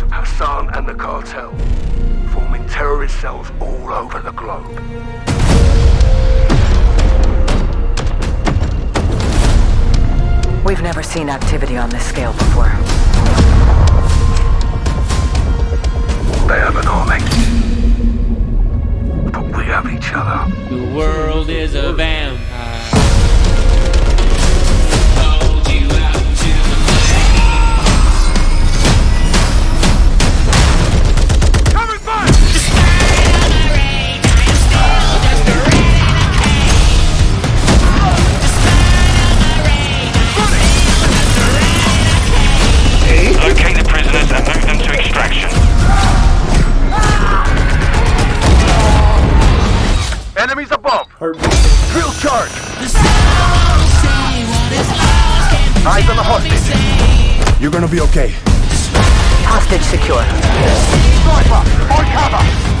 Hassan and the cartel, forming terrorist cells all over the globe. We've never seen activity on this scale before. Enemies! Heartbeat. Drill charge! Eyes on the hostage! You're gonna be okay. Hostage secure. Sniper! On cover!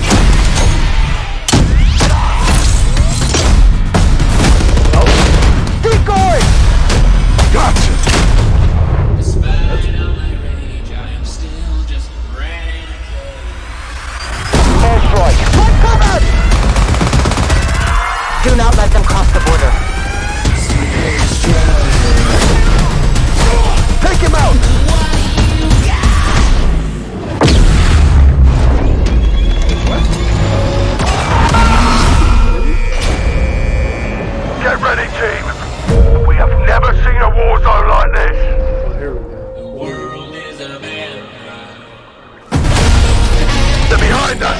They're behind us!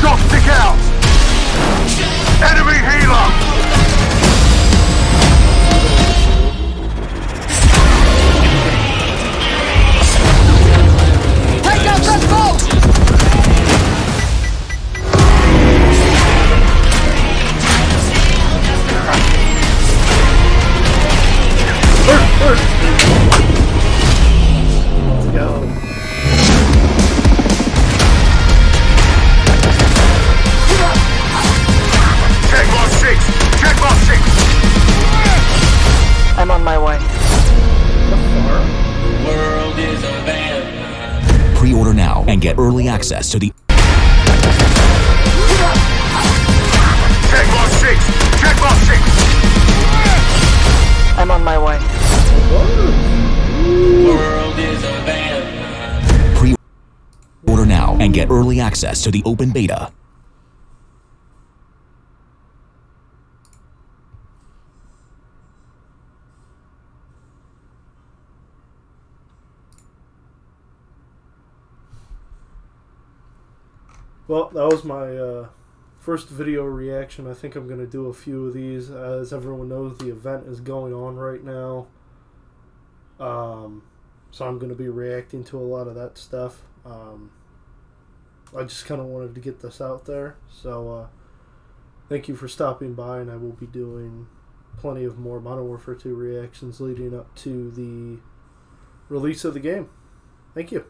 Shot stick out! Enemy healer! Now and get early access to the Check mark six! Check mark six! I'm on my way. World is a vampire. pre-order now and get early access to the open beta. Well, that was my uh, first video reaction. I think I'm going to do a few of these. As everyone knows, the event is going on right now. Um, so I'm going to be reacting to a lot of that stuff. Um, I just kind of wanted to get this out there. So uh, thank you for stopping by, and I will be doing plenty of more Modern Warfare 2 reactions leading up to the release of the game. Thank you.